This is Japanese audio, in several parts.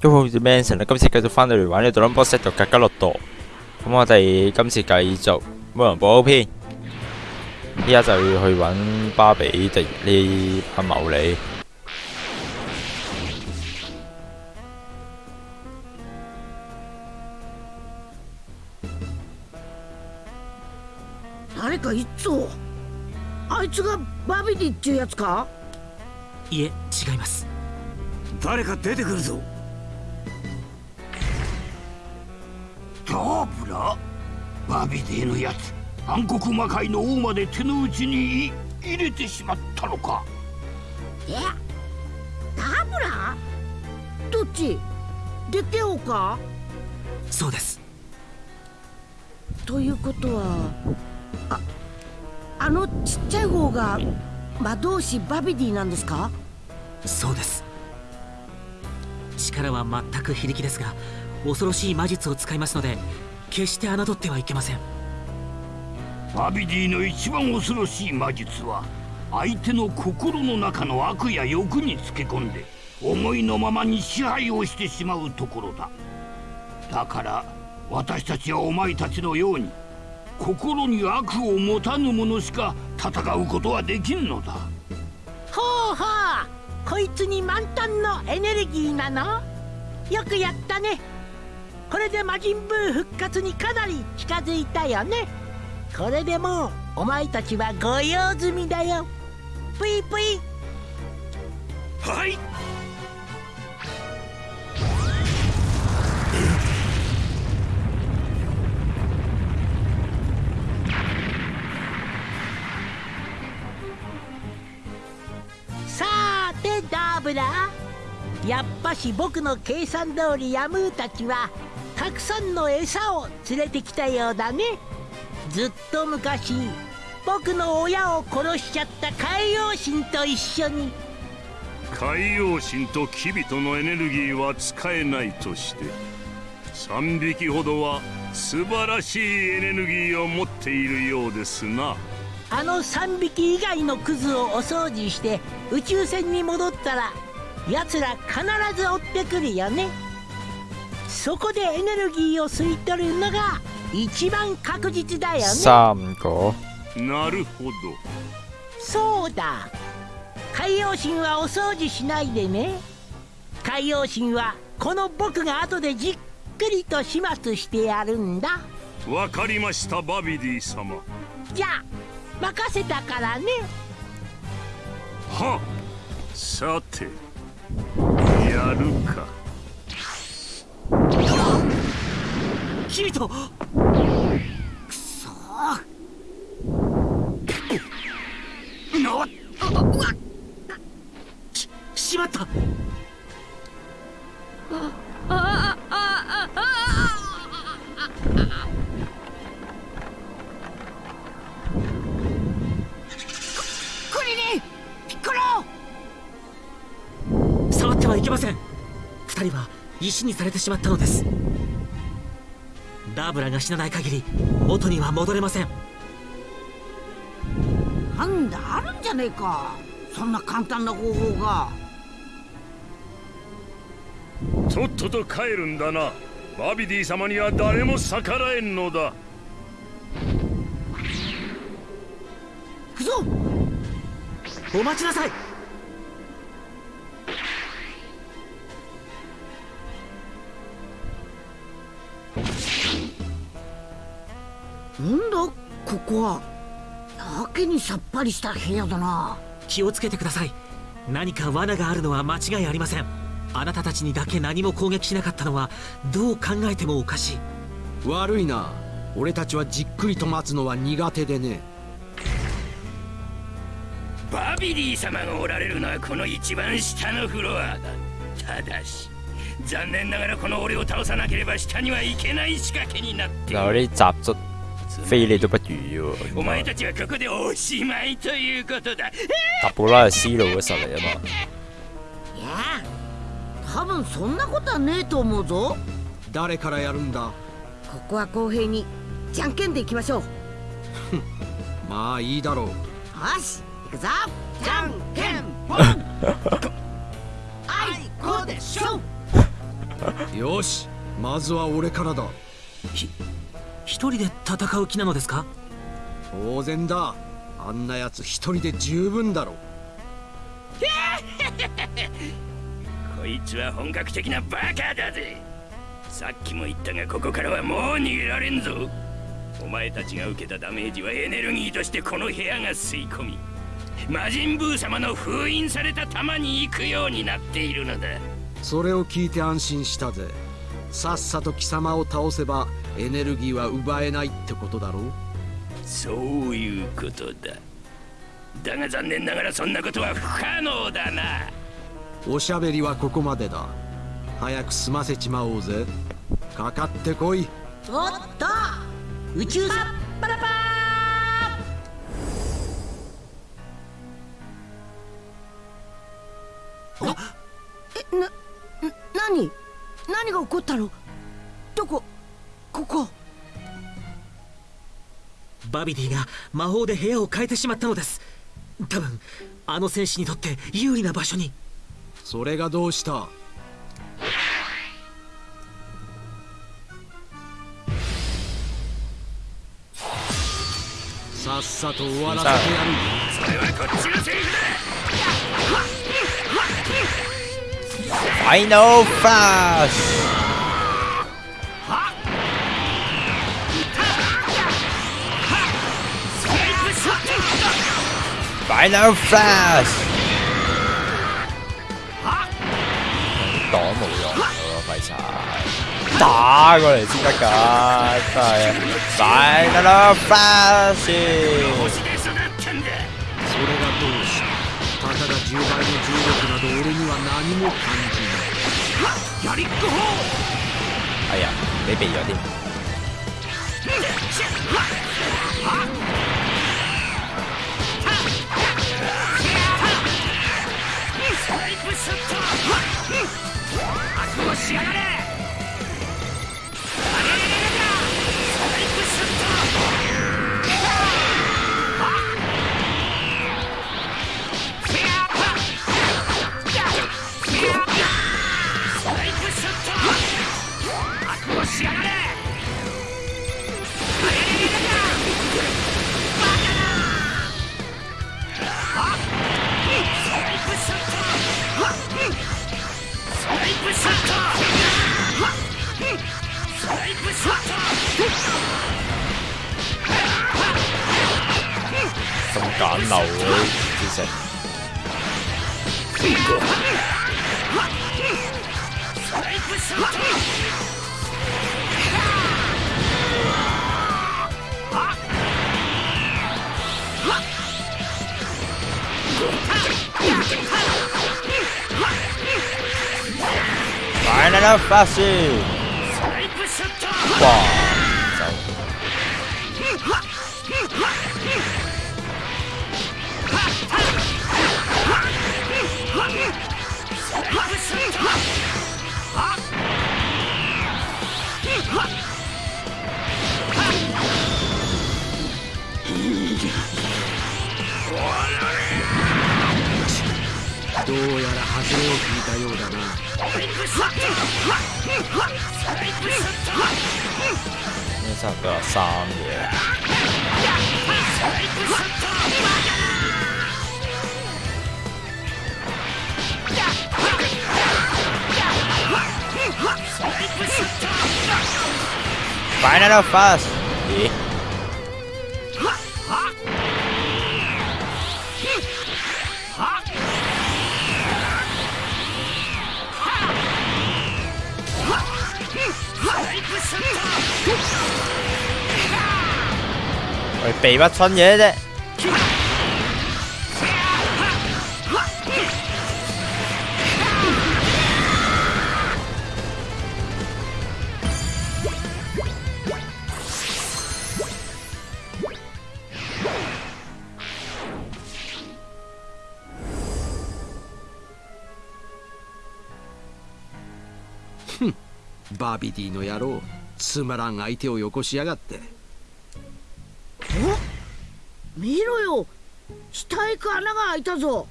都好似 Manson 啦，今次繼續翻到嚟玩呢個 Number Set 嘅格加洛度。咁我哋今次繼續魔人堡篇，依家就要去揾巴比迪呢班謀利。誰か一丁あいつがバビディっていうやつかいえ違います誰か出てくるぞ ダーブラ？バビディのやつ。暗黒魔界の王まで手の内に入れてしまったのか。え？ダブラ？どっち？デテオか？そうです。ということはああのちっちゃい方が魔導士バビディなんですか？そうです。力は全く非力ですが恐ろしい魔術を使いますので決して侮ってはいけません。バビディの一番恐ろしい魔術は相手の心の中の悪や欲につけ込んで思いのままに支配をしてしまうところだ。だから私たちはお前たちのように心に悪を持たぬ者しか戦うことはできんのだ。ほうほうこいつに満タンのエネルギーなの？よくやったねこれで魔人ブー復活にかなり近づいたよね。これでもうお前たちは御用済みだよ。ぷいぷい。はい。さーてダーブラやっぱし僕の計算通りヤムーたちはたくさんの餌を連れてきたようだね。ずっと昔僕の親を殺しちゃった海洋神と一緒に。海洋神とキビトのエネルギーは使えないとして3匹ほどは素晴らしいエネルギーを持っているようですな。あの3匹以外のクズをお掃除して宇宙船に戻ったら奴ら必ず追ってくるよねそこでエネルギーを吸い取るのが一番確実だよね。三個なるほど。そうだ。海洋神はお掃除しないでね。海洋神はこの僕が後でじっくりと始末してやるんだ。わかりましたバビディ様。じゃあ任せたからね。はさてやるかキリトなししまった。クリリピッコロ触ってはいけません二人は石にされてしまったのですダーブラが死なない限り元には戻れません。なんだあるんじゃねえか。そんな簡単な方法が。とっとと帰るんだな。バビディ様には誰も逆らえんのだ。行くぞ。お待ちなさいなんだここはやけにさっぱりした部屋だな。気をつけてください。何か罠があるのは間違いありません。あなたたちにだけ何も攻撃しなかったのはどう考えてもおかしい。悪いな。俺たちはじっくりと待つのは苦手でね。バビディ様がおられるのはこの一番下のフロアだ。ただし残念ながらこの俺を倒さなければ下には行けない仕掛けになってい嗱，る非你都不如喎。お前たちはここでおしまいということだ。達布拉係思路嘅實嚟啊嘛。いや多分そんなことはねえと思うぞ。誰からやるんだ？ここは公平にじゃんけんでいきましょう。まあいいだろう。よし行くぞ。じゃんけん。ぽんあいこでしょ。よしまずは俺からだ一人で戦う気なのですか？当然だ。あんなやつ一人で十分だろ こいつは本格的なバカだぜ。さっきも言ったがここからはもう逃げられんぞ。お前たちが受けたダメージはエネルギーとしてこの部屋が吸い込み魔人ブー様の封印された玉に行くようになっているのだ。それを聞いて安心したぜさっさと貴様を倒せばエネルギーは奪えないってことだろう？そういうことだ。だが残念ながらそんなことは不可能だな。おしゃべりはここまでだ。早く済ませちまおうぜ。かかってこい。おっと宇宙さパラパー。えな何？何が起こったの？どこ？ここ。バビディが魔法で部屋を変えてしまったのです。多分あの戦士にとって有利な場所に。それがどうした？さっさと終わらせてやる。それはこっちのセリフだファイナルフラッシュファイナルフラッシュ擋冇用咯，廢柴！打過嚟先得㗎，真係！Final Flash！星で育ったんだそれがどうした？たかが10倍の重力など俺には何も感じないやりっこ法哎呀，俾避咗添。スナイプショット覚悟しやがれファイどうやら外れを引いたようだな呢差唔多有三嘢。Final Fast！咦？喂，避乜春嘢啫？バービディの野郎 つまらん相手をよこしやがって。お見ろよ。下行く穴が開いたぞ。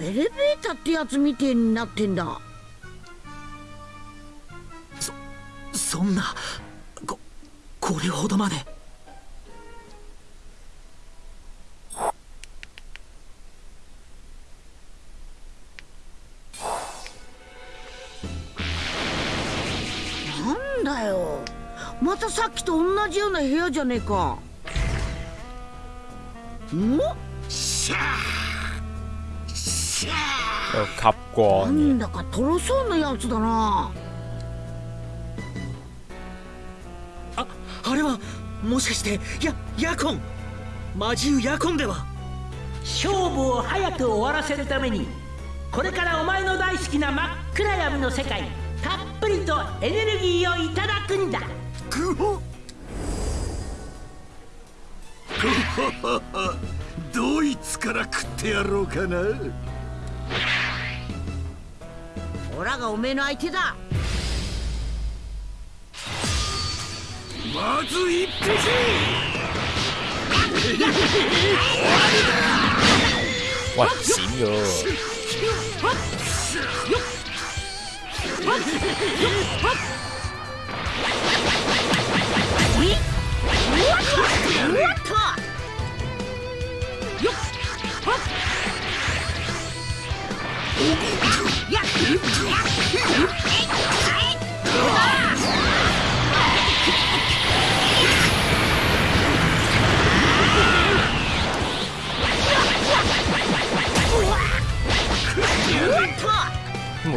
エレベーターってやつみてえになってんだ。そそんなここれほどまで。さっきと同じような部屋じゃねえか。んシャー。シャー。なん嘅，だかとろそうなやつだな。ああれはもしかしてやヤコン。魔獣ヤコンでは。勝負を早く終わらせるためにこれからお前の大好きな真っ暗闇の世界たっぷりとエネルギーをいただくんだグホドイツから食ってやろうかな。オラがおめえの相手だ。まず一匹。喂閃咗，都冇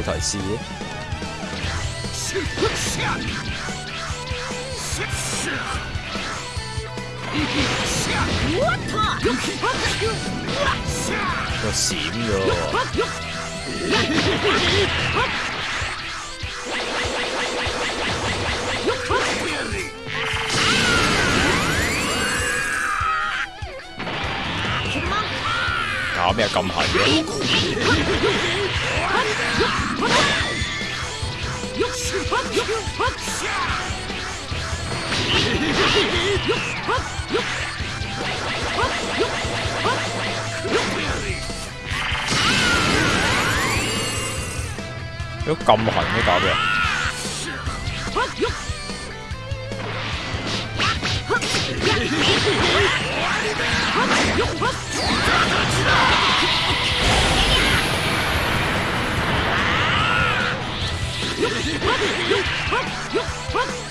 提示嘅，Cho xỉn 搞如果咁痕嘅搞咩？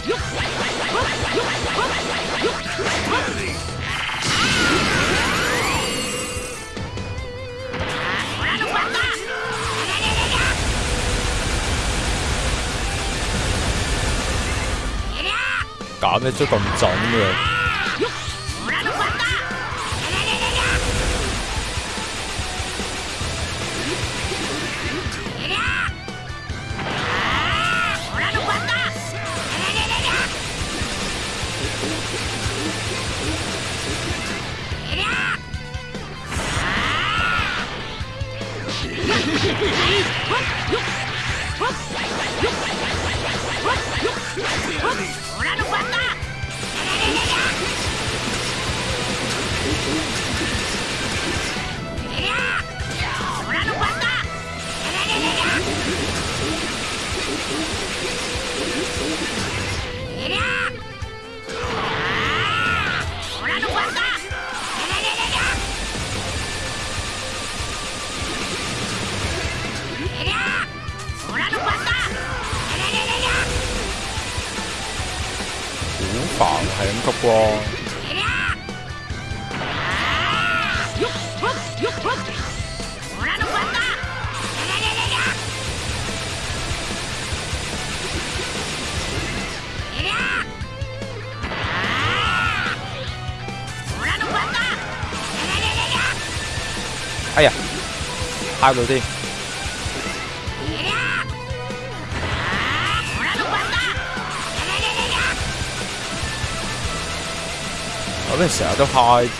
搞咩都咁準嘅？Ây à Ao đầu tiên. Ở bên sợ tao hồi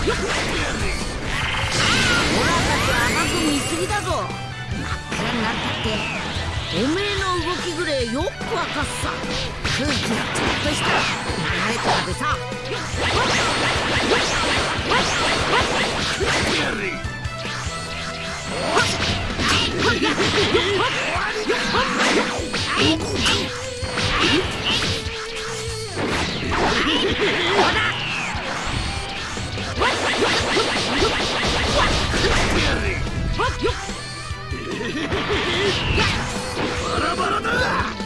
甘く見すぎだぞ。真っ暗になったっておめえの動きぐれよくわかっさ。空気がちょっとした流れとかでさ。バラバラだ。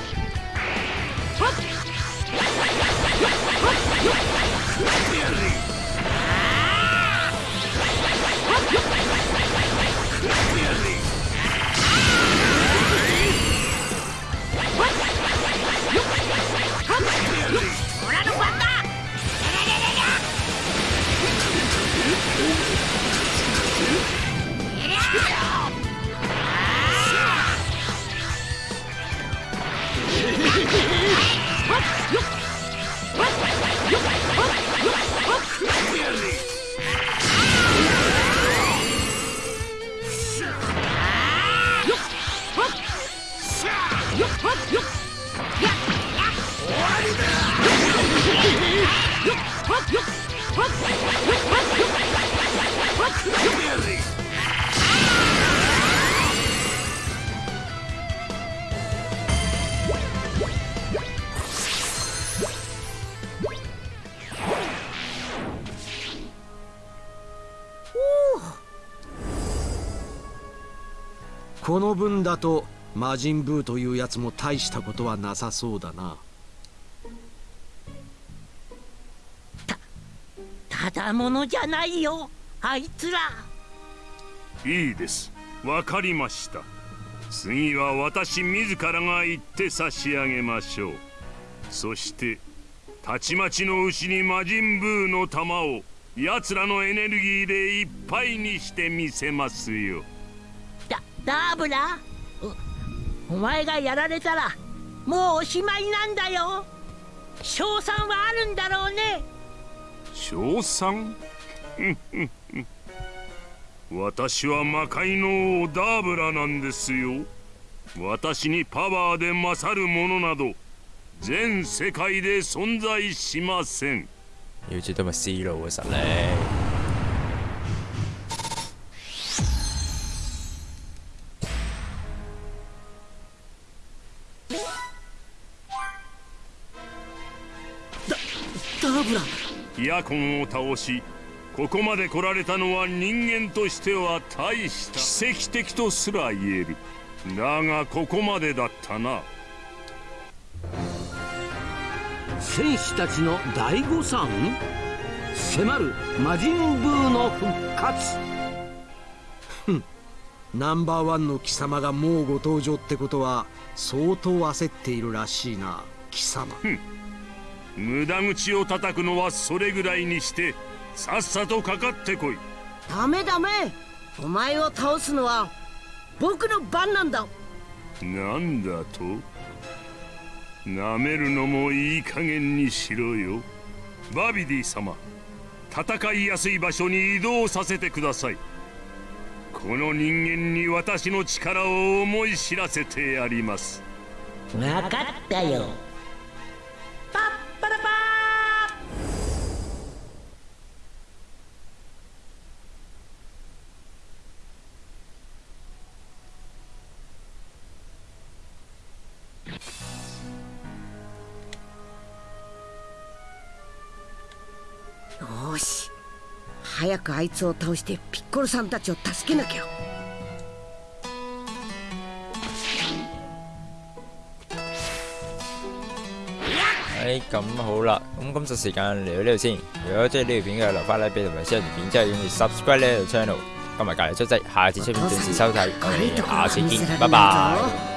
この分だと魔人ブーというやつも大したことはなさそうだな。ただものじゃないよあいつら。いいです。わかりました。次は私自らが行って差し上げましょう。そしてたちまちの牛に魔人ブーの玉を奴らのエネルギーでいっぱいにしてみせますよ。だダーブラおお前がやられたらもうおしまいなんだよ。賞賛はあるんだろうね。賞賛？私は魔界の王ダーブラなんですよ。私にパワーで勝るものなど全世界で存在しません。要知道咪思路嘅實力。ヤコンを倒しここまで来られたのは人間としては大した。奇跡的とすら言える。だがここまでだったな。戦士たちの大誤算？迫る魔人ブーの復活。ふん。ナンバーワンの貴様がもうご登場ってことは相当焦っているらしいな貴様無駄口を叩くのはそれぐらいにしてさっさとかかってこい。ダメダメ。お前を倒すのは僕の番なんだ。なんだと？なめるのもいい加減にしろよ。バビディ様戦いやすい場所に移動させてください。この人間に私の力を思い知らせてやります。わかったよよーし早くあいつを倒してピッコロさんたちを助けなきゃ誒咁好啦，咁今集時間嚟到呢度先。如果中意呢條片嘅，留翻 like 俾同埋 share 條片，之後要 subscribe 呢條 channel，同埋隔離出劑，下次出片準時收睇。我哋下次見，拜拜。